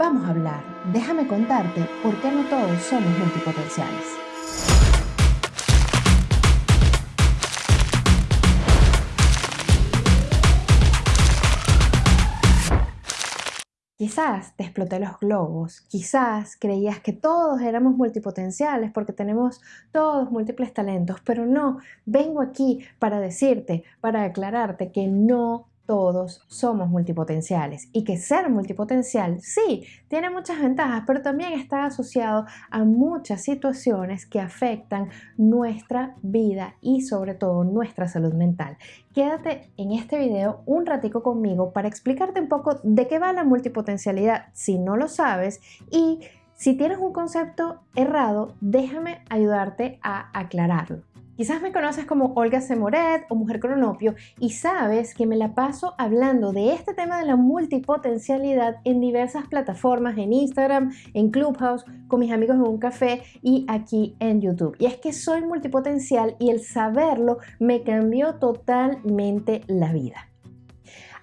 Vamos a hablar, déjame contarte por qué no todos somos multipotenciales. Quizás te exploté los globos, quizás creías que todos éramos multipotenciales porque tenemos todos múltiples talentos, pero no, vengo aquí para decirte, para aclararte que no todos somos multipotenciales y que ser multipotencial sí tiene muchas ventajas, pero también está asociado a muchas situaciones que afectan nuestra vida y sobre todo nuestra salud mental. Quédate en este video un ratico conmigo para explicarte un poco de qué va la multipotencialidad si no lo sabes y si tienes un concepto errado, déjame ayudarte a aclararlo. Quizás me conoces como Olga Semoret o Mujer Cronopio y sabes que me la paso hablando de este tema de la multipotencialidad en diversas plataformas, en Instagram, en Clubhouse, con mis amigos en un café y aquí en YouTube. Y es que soy multipotencial y el saberlo me cambió totalmente la vida.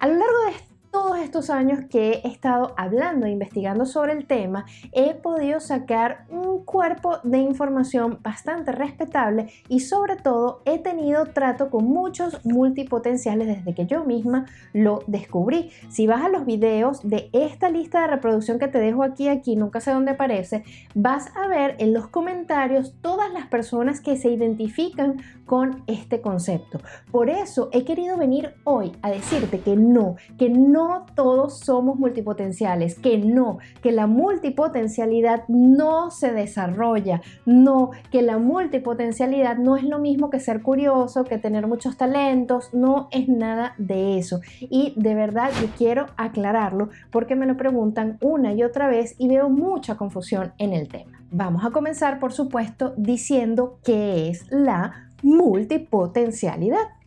A lo largo de todos estos años que he estado hablando e investigando sobre el tema, he podido sacar un cuerpo de información bastante respetable y sobre todo he tenido trato con muchos multipotenciales desde que yo misma lo descubrí. Si vas a los videos de esta lista de reproducción que te dejo aquí, aquí, nunca sé dónde aparece, vas a ver en los comentarios todas las personas que se identifican con este concepto. Por eso he querido venir hoy a decirte que no, que no todos somos multipotenciales, que no, que la multipotencialidad no se desarrolla, no, que la multipotencialidad no es lo mismo que ser curioso, que tener muchos talentos, no es nada de eso. Y de verdad yo quiero aclararlo porque me lo preguntan una y otra vez y veo mucha confusión en el tema. Vamos a comenzar, por supuesto, diciendo qué es la multipotencialidad.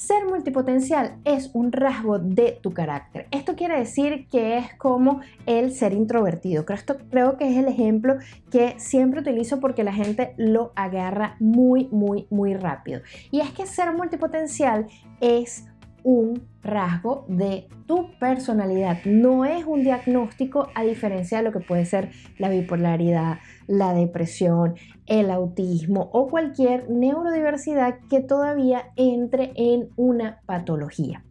Ser multipotencial es un rasgo de tu carácter. Esto quiere decir que es como el ser introvertido. Creo, que es el ejemplo que siempre utilizo porque la gente lo agarra muy, muy, muy rápido. Y es que ser multipotencial es un rasgo de tu personalidad. No es un diagnóstico a diferencia de lo que puede ser la bipolaridad, la depresión, el autismo o cualquier neurodiversidad que todavía entre en una patología.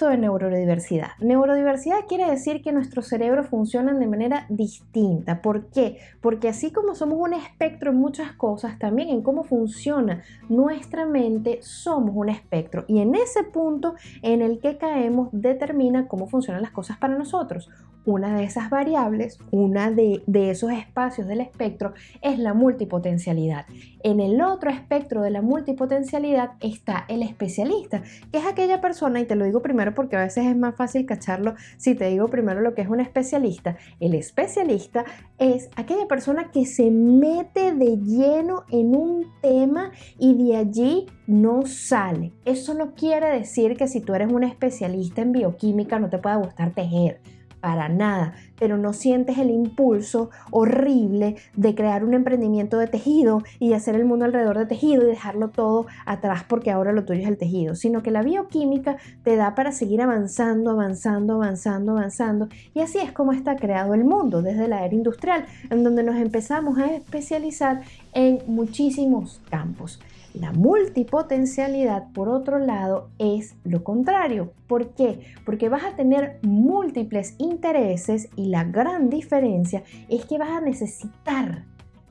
¿Qué es esto de neurodiversidad? Neurodiversidad quiere decir que nuestros cerebros funcionan de manera distinta. ¿Por qué? Porque así como somos un espectro en muchas cosas, también en cómo funciona nuestra mente somos un espectro. Y en ese punto en el que caemos determina cómo funcionan las cosas para nosotros. Una de esas variables, una de, esos espacios del espectro es la multipotencialidad. En el otro espectro de la multipotencialidad está el especialista, que es aquella persona, y te lo digo primero porque a veces es más fácil cacharlo si te digo primero lo que es un especialista. El especialista es aquella persona que se mete de lleno en un tema y de allí no sale. Eso no quiere decir que si tú eres un especialista en bioquímica no te pueda gustar tejer para nada, pero no sientes el impulso horrible de crear un emprendimiento de tejido y hacer el mundo alrededor de tejido y dejarlo todo atrás porque ahora lo tuyo es el tejido, sino que la bioquímica te da para seguir avanzando, avanzando, avanzando, avanzando. Y así es como está creado el mundo desde la era industrial, en donde nos empezamos a especializar en muchísimos campos. La multipotencialidad, por otro lado, es lo contrario. ¿Por qué? Porque vas a tener múltiples intereses y la gran diferencia es que vas a necesitar,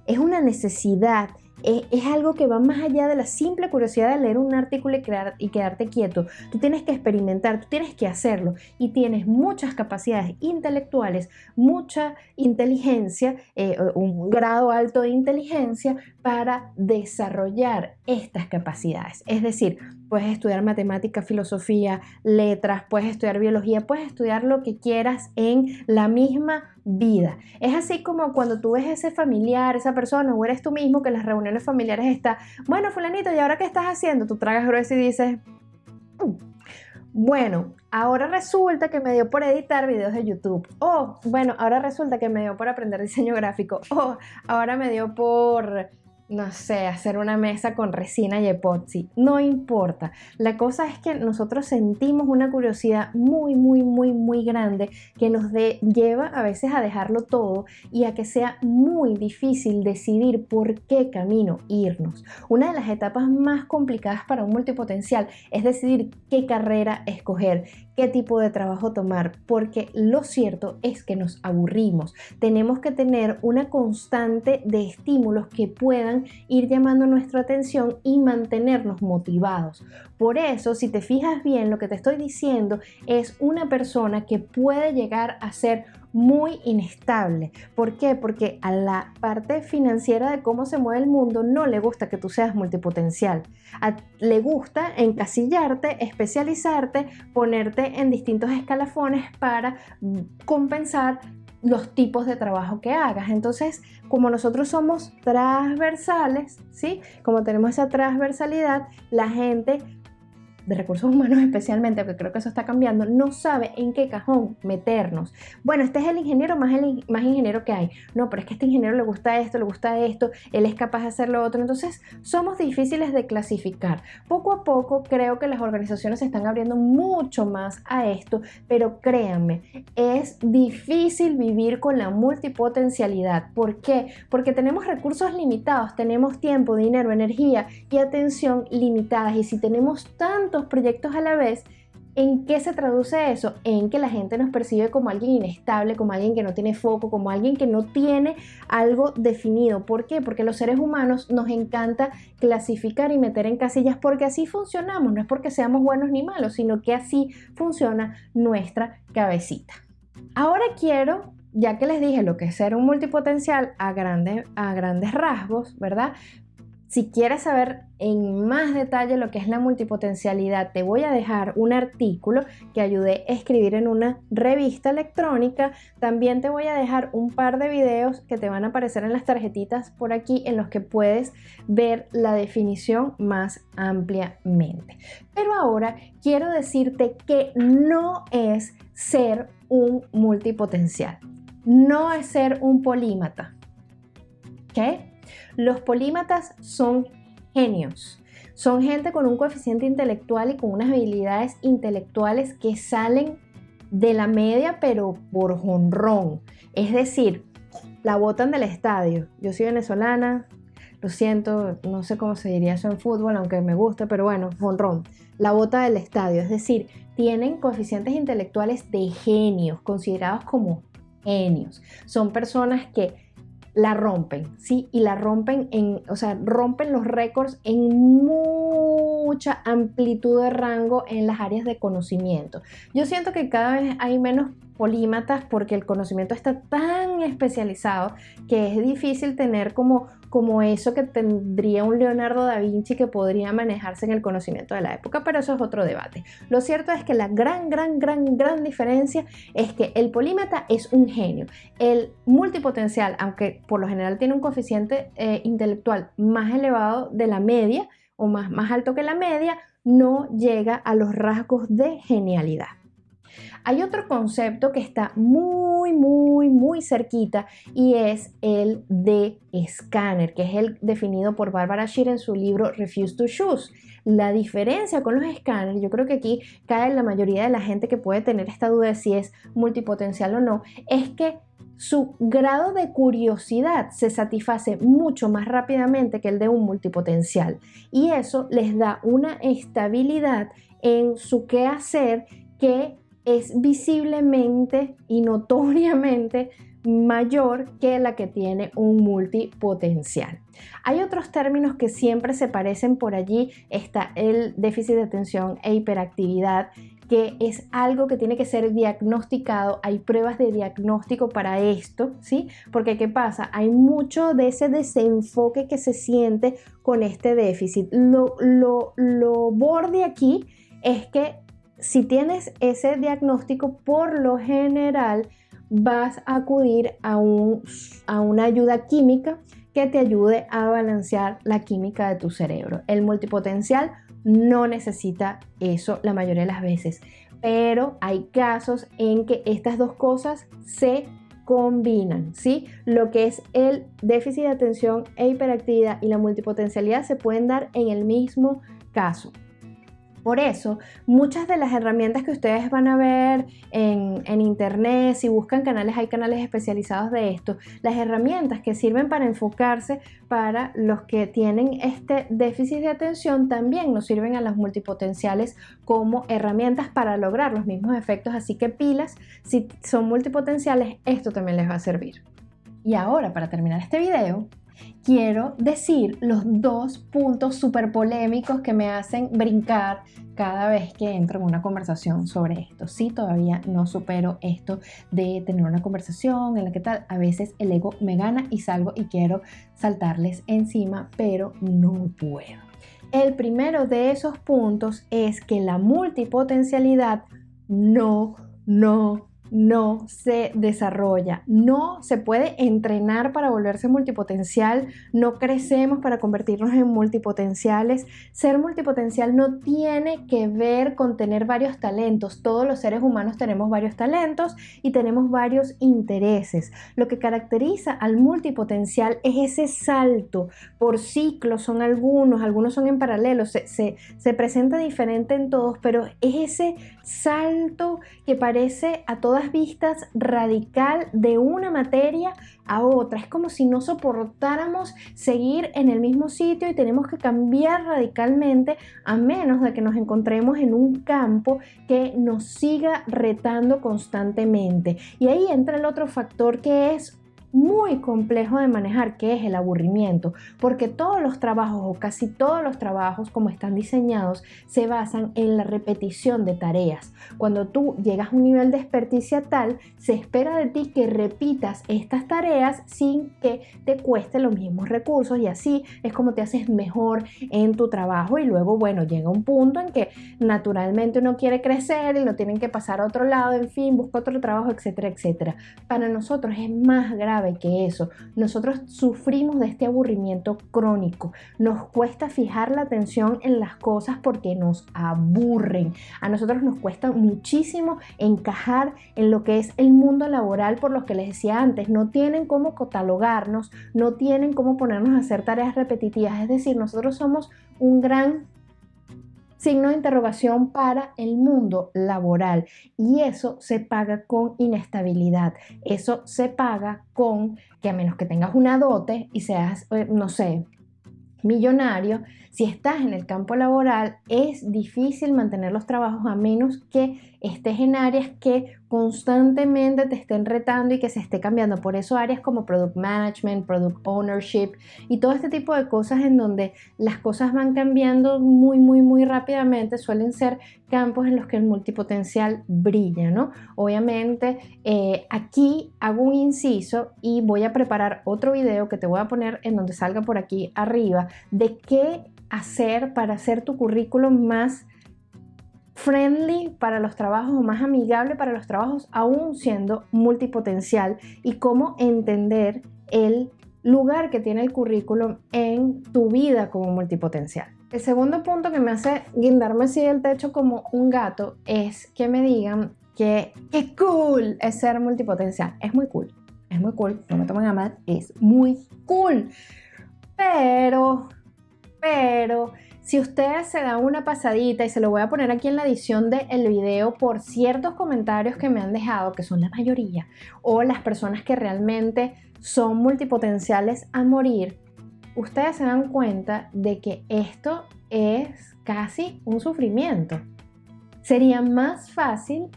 es una necesidad es, algo que va más allá de la simple curiosidad de leer un artículo y, crear, y quedarte quieto. Tú tienes que experimentar, tú tienes que hacerlo y tienes muchas capacidades intelectuales, mucha inteligencia, eh, un grado alto de inteligencia para desarrollar estas capacidades. Es decir, puedes estudiar matemática, filosofía, letras, puedes estudiar biología, puedes estudiar lo que quieras en la misma vida. Es así como cuando tú ves ese familiar, esa persona o eres tú mismo que en las reuniones familiares está, bueno, fulanito, ¿y ahora qué estás haciendo? Tú tragas grueso y dices, mm, bueno, ahora resulta que me dio por editar videos de YouTube. O, bueno, ahora resulta que me dio por aprender diseño gráfico. O, ahora me dio por no sé, hacer una mesa con resina y epoxi, no importa. La cosa es que nosotros sentimos una curiosidad muy, muy, muy, muy grande que nos lleva a veces a dejarlo todo y a que sea muy difícil decidir por qué camino irnos. Una de las etapas más complicadas para un multipotencial es decidir qué carrera escoger, qué tipo de trabajo tomar, porque lo cierto es que nos aburrimos. Tenemos que tener una constante de estímulos que puedan ir llamando nuestra atención y mantenernos motivados. Por eso, si te fijas bien, lo que te estoy diciendo es una persona que puede llegar a ser muy inestable. ¿Por qué? Porque a la parte financiera de cómo se mueve el mundo no le gusta que tú seas multipotencial. le gusta encasillarte, especializarte, ponerte en distintos escalafones para compensar los tipos de trabajo que hagas. Entonces, como nosotros somos transversales, ¿sí? Como tenemos esa transversalidad, la gente de recursos humanos especialmente, porque creo que eso está cambiando, no sabe en qué cajón meternos. Bueno, este es el ingeniero más, más ingeniero que hay. No, pero es que este ingeniero le gusta esto, le gusta esto, él es capaz de hacer lo otro. Entonces, somos difíciles de clasificar. Poco a poco creo que las organizaciones se están abriendo mucho más a esto, pero créanme, es difícil vivir con la multipotencialidad. ¿Por qué? Porque tenemos recursos limitados, tenemos tiempo, dinero, energía y atención limitadas. Y si tenemos tanto proyectos a la vez, ¿En qué se traduce eso? En que la gente nos percibe como alguien inestable, como alguien que no tiene foco, como alguien que no tiene algo definido. ¿Por qué? Porque los seres humanos nos encanta clasificar y meter en casillas porque así funcionamos. No es porque seamos buenos ni malos, sino que así funciona nuestra cabecita. Ahora quiero ya que les dije lo que es ser un multipotencial a, grande, a grandes rasgos, ¿verdad? Si quieres saber en más detalle lo que es la multipotencialidad, te voy a dejar un artículo que ayudé a escribir en una revista electrónica. También te voy a dejar un par de videos que te van a aparecer en las tarjetitas por aquí en los que puedes ver la definición más ampliamente. Pero ahora quiero decirte que no es ser un multipotencial, no es ser un polímata. ¿Qué? Los polímatas son genios. Son gente con un coeficiente intelectual y con unas habilidades intelectuales que salen de la media, pero por jonrón. Es decir, la botan del estadio. Yo soy venezolana, lo siento, no sé cómo se diría eso en fútbol, aunque me gusta, pero bueno, jonrón. La bota del estadio. Es decir, tienen coeficientes intelectuales de genios, considerados como genios. Son personas que la rompen, ¿sí? Y la rompen en, o sea, rompen los récords en mucha amplitud de rango en las áreas de conocimiento. Yo siento que cada vez hay menos polímatas porque el conocimiento está tan especializado que es difícil tener como, como eso que tendría un Leonardo da Vinci que podría manejarse en el conocimiento de la época, pero eso es otro debate. Lo cierto es que la gran, gran, gran, gran diferencia es que el polímata es un genio. El multipotencial, aunque por lo general tiene un coeficiente eh, intelectual más elevado de la media o más, más alto que la media, no llega a los rasgos de genialidad. Hay otro concepto que está muy, muy, muy cerquita y es el de escáner, que es el definido por Barbara Scheer en su libro Refuse to Choose. La diferencia con los escáneres, yo creo que aquí cae la mayoría de la gente que puede tener esta duda de si es multipotencial o no, es que su grado de curiosidad se satisface mucho más rápidamente que el de un multipotencial y eso les da una estabilidad en su quehacer que es visiblemente y notoriamente mayor que la que tiene un multipotencial. Hay otros términos que siempre se parecen por allí. Está el déficit de atención e hiperactividad, que es algo que tiene que ser diagnosticado. Hay pruebas de diagnóstico para esto, ¿sí? Porque ¿qué pasa? Hay mucho de ese desenfoque que se siente con este déficit. Lo, lo, lo borde aquí es que si tienes ese diagnóstico, por lo general vas a acudir a, a una ayuda química que te ayude a balancear la química de tu cerebro. El multipotencial no necesita eso la mayoría de las veces, pero hay casos en que estas dos cosas se combinan, ¿sí? Lo que es el déficit de atención e hiperactividad y la multipotencialidad se pueden dar en el mismo caso. Por eso, muchas de las herramientas que ustedes van a ver en, internet, si buscan canales, hay canales especializados de esto, las herramientas que sirven para enfocarse para los que tienen este déficit de atención también nos sirven a las multipotenciales como herramientas para lograr los mismos efectos, así que pilas, si son multipotenciales, esto también les va a servir. Y ahora, para terminar este video, quiero decir los dos puntos súper polémicos que me hacen brincar cada vez que entro en una conversación sobre esto. Sí, todavía no supero esto de tener una conversación en la que tal, a veces el ego me gana y salgo y quiero saltarles encima, pero no puedo. El primero de esos puntos es que la multipotencialidad no, no, no se desarrolla, no se puede entrenar para volverse multipotencial, no crecemos para convertirnos en multipotenciales. Ser multipotencial no tiene que ver con tener varios talentos, todos los seres humanos tenemos varios talentos y tenemos varios intereses. Lo que caracteriza al multipotencial es ese salto por ciclos, son algunos, algunos son en paralelo, se, se presenta diferente en todos, pero es ese salto que parece a todas vistas radical de una materia a otra. Es como si no soportáramos seguir en el mismo sitio y tenemos que cambiar radicalmente a menos de que nos encontremos en un campo que nos siga retando constantemente. Y ahí entra el otro factor que es muy complejo de manejar, que es el aburrimiento, porque todos los trabajos o casi todos los trabajos como están diseñados se basan en la repetición de tareas. Cuando tú llegas a un nivel de experticia tal, se espera de ti que repitas estas tareas sin que te cueste los mismos recursos y así es como te haces mejor en tu trabajo y luego, bueno, llega un punto en que naturalmente uno quiere crecer y lo tienen que pasar a otro lado, en fin, busca otro trabajo, etcétera, etcétera. Para nosotros es más grave que eso. Nosotros sufrimos de este aburrimiento crónico. Nos cuesta fijar la atención en las cosas porque nos aburren. A nosotros nos cuesta muchísimo encajar en lo que es el mundo laboral por lo que les decía antes. No tienen cómo catalogarnos, no tienen cómo ponernos a hacer tareas repetitivas. Es decir, nosotros somos un gran signo de interrogación para el mundo laboral. Y eso se paga con inestabilidad, eso se paga con que a menos que tengas una dote y seas, eh, no sé, millonario, si estás en el campo laboral es difícil mantener los trabajos a menos que estés en áreas que constantemente te estén retando y que se esté cambiando. Por eso áreas como Product Management, Product Ownership y todo este tipo de cosas en donde las cosas van cambiando muy, muy, muy rápidamente suelen ser campos en los que el multipotencial brilla, ¿no? Obviamente eh, aquí hago un inciso y voy a preparar otro video que te voy a poner en donde salga por aquí arriba de qué hacer para hacer tu currículum más friendly para los trabajos o más amigable para los trabajos aún siendo multipotencial y cómo entender el lugar que tiene el currículum en tu vida como multipotencial. El segundo punto que me hace guindarme así del techo como un gato es que me digan que qué cool es ser multipotencial. Es muy cool, es muy cool, no me tomen a mal, es muy cool. Pero, pero si ustedes se dan una pasadita y se lo voy a poner aquí en la edición del video por ciertos comentarios que me han dejado, que son la mayoría, o las personas que realmente son multipotenciales a morir, ustedes se dan cuenta de que esto es casi un sufrimiento. Sería más fácil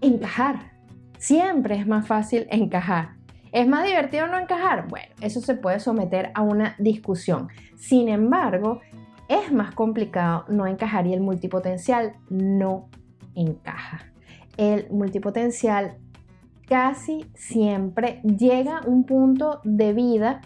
encajar. Siempre es más fácil encajar. ¿Es más divertido no encajar? Bueno, eso se puede someter a una discusión. Sin embargo, es más complicado no encajar y el multipotencial no encaja. El multipotencial casi siempre llega a un punto de vida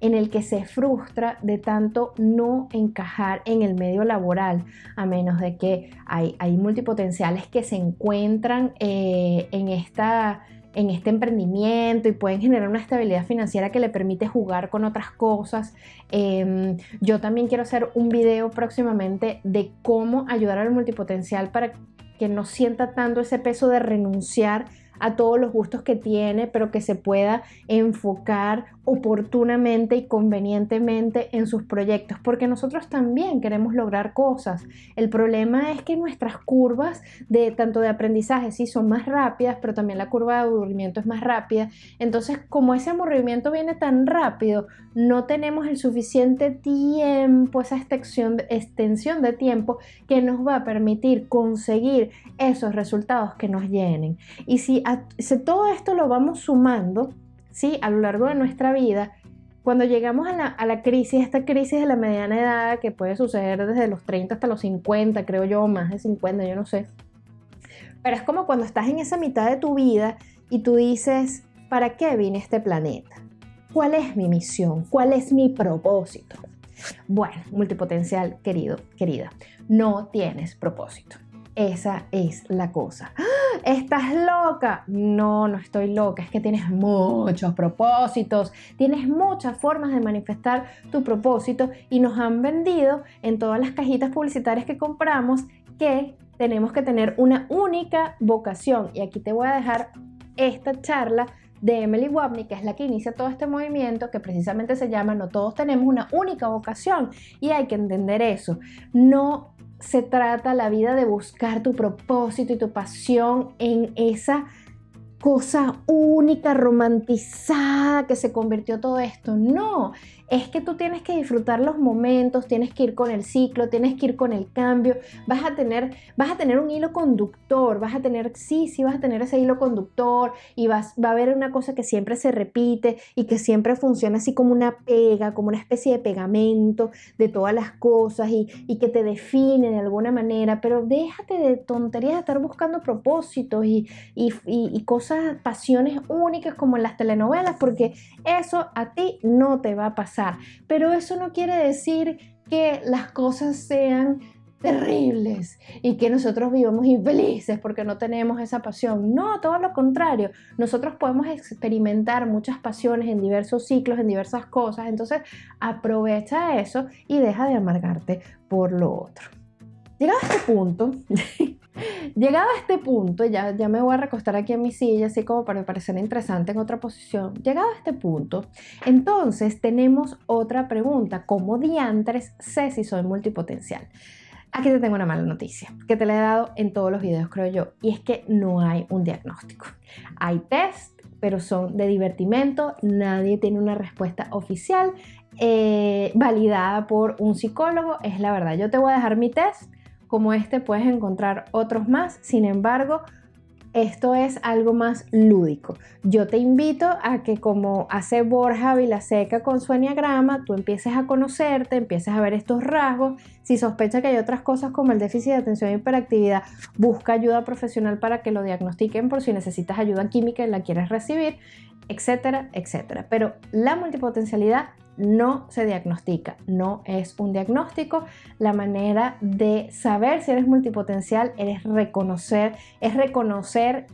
en el que se frustra de tanto no encajar en el medio laboral, a menos de que hay, hay multipotenciales que se encuentran eh, en esta en este emprendimiento y pueden generar una estabilidad financiera que le permite jugar con otras cosas. Em, yo también quiero hacer un video próximamente de cómo ayudar al multipotencial para que no sienta tanto ese peso de renunciar a todos los gustos que tiene, pero que se pueda enfocar oportunamente y convenientemente en sus proyectos, porque nosotros también queremos lograr cosas. El problema es que nuestras curvas de tanto de aprendizaje sí son más rápidas, pero también la curva de aburrimiento es más rápida. Entonces, como ese aburrimiento viene tan rápido, no tenemos el suficiente tiempo, esa extensión, extensión de tiempo que nos va a permitir conseguir esos resultados que nos llenen. Y si, si todo esto lo vamos sumando, ¿sí? a lo largo de nuestra vida, cuando llegamos a la, a la, crisis, esta crisis de la mediana edad que puede suceder desde los 30 hasta los 50, creo yo, más de 50, yo no sé. Pero es como cuando estás en esa mitad de tu vida y tú dices, ¿para qué vine a este planeta? ¿Cuál es mi misión? ¿Cuál es mi propósito? Bueno, multipotencial, querido, querida, no tienes propósito. Esa es la cosa. ¿Estás loca? No, no estoy loca. Es que tienes muchos propósitos. Tienes muchas formas de manifestar tu propósito y nos han vendido en todas las cajitas publicitarias que compramos que tenemos que tener una única vocación. Y aquí te voy a dejar esta charla de Emily Wapney, que es la que inicia todo este movimiento, que precisamente se llama No todos tenemos una única vocación y hay que entender eso. No se trata la vida de buscar tu propósito y tu pasión en esa cosa única, romantizada que se convirtió todo esto. No, es que tú tienes que disfrutar los momentos, tienes que ir con el ciclo, tienes que ir con el cambio, vas a tener, vas a tener un hilo conductor, vas a tener, sí, sí, vas a tener ese hilo conductor y vas, va a haber una cosa que siempre se repite y que siempre funciona así como una pega, como una especie de pegamento de todas las cosas y, que te define de alguna manera, pero déjate de tonterías de estar buscando propósitos y, y cosas, pasiones únicas como en las telenovelas, porque eso a ti no te va a pasar pero eso no quiere decir que las cosas sean terribles y que nosotros vivamos infelices porque no tenemos esa pasión. No, todo lo contrario. Nosotros podemos experimentar muchas pasiones en diversos ciclos, en diversas cosas. Entonces, aprovecha eso y deja de amargarte por lo otro. Llegado a este punto, Llegado a este punto, ya, ya me voy a recostar aquí en mi silla, así como para parecer interesante en otra posición. Llegado a este punto, entonces tenemos otra pregunta. ¿Cómo diantres sé si soy multipotencial? Aquí te tengo una mala noticia, que te la he dado en todos los videos, creo yo, y es que no hay un diagnóstico. Hay test, pero son de divertimento, nadie tiene una respuesta oficial eh, validada por un psicólogo, es la verdad. Yo te voy a dejar mi test como este puedes encontrar otros más, sin embargo, esto es algo más lúdico. Yo te invito a que como hace Borja Vilaseca con su enneagrama, tú empieces a conocerte, empieces a ver estos rasgos. Si sospecha que hay otras cosas como el déficit de atención e hiperactividad, busca ayuda profesional para que lo diagnostiquen por si necesitas ayuda química y la quieres recibir, etcétera, etcétera. Pero la multipotencialidad no se diagnostica, no es un diagnóstico. La manera de saber si eres multipotencial eres reconocer, es reconocer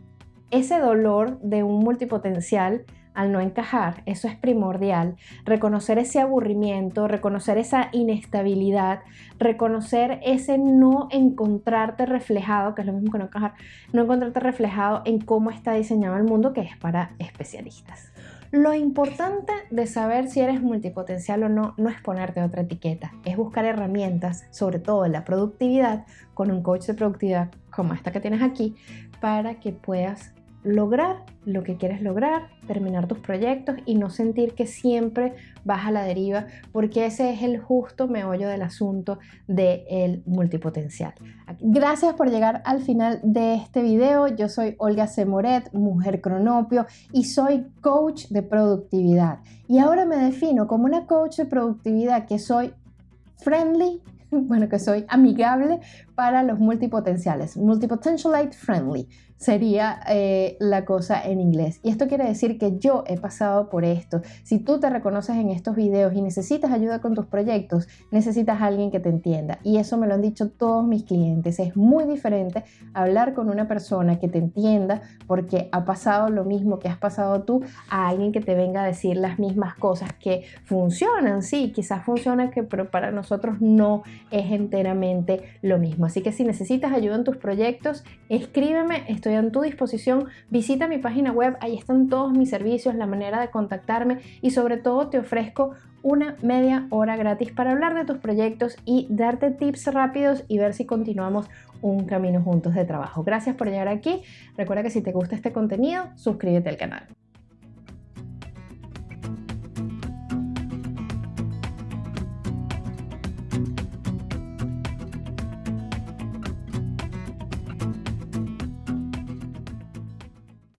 ese dolor de un multipotencial al no encajar, eso es primordial. Reconocer ese aburrimiento, reconocer esa inestabilidad, reconocer ese no encontrarte reflejado, que es lo mismo que no encajar, no encontrarte reflejado en cómo está diseñado el mundo, que es para especialistas. Lo importante de saber si eres multipotencial o no no es ponerte otra etiqueta, es buscar herramientas, sobre todo la productividad, con un coach de productividad como esta que tienes aquí, para que puedas lograr lo que quieres lograr, terminar tus proyectos y no sentir que siempre vas a la deriva, porque ese es el justo meollo del asunto del multipotencial. Gracias por llegar al final de este video. Yo soy Olga Semoret, mujer cronopio y soy coach de productividad. Y ahora me defino como una coach de productividad que soy friendly, bueno, que soy amigable para los multipotenciales, multipotentialite friendly sería eh, la cosa en inglés. Y esto quiere decir que yo he pasado por esto. Si tú te reconoces en estos videos y necesitas ayuda con tus proyectos, necesitas a alguien que te entienda. Y eso me lo han dicho todos mis clientes. Es muy diferente hablar con una persona que te entienda porque ha pasado lo mismo que has pasado tú a alguien que te venga a decir las mismas cosas que funcionan. Sí, quizás funcionan, que, pero para nosotros no es enteramente lo mismo. Así que si necesitas ayuda en tus proyectos, escríbeme, estoy a tu disposición. Visita mi página web, ahí están todos mis servicios, la manera de contactarme y sobre todo te ofrezco una media hora gratis para hablar de tus proyectos y darte tips rápidos y ver si continuamos un camino juntos de trabajo. Gracias por llegar aquí. Recuerda que si te gusta este contenido, suscríbete al canal.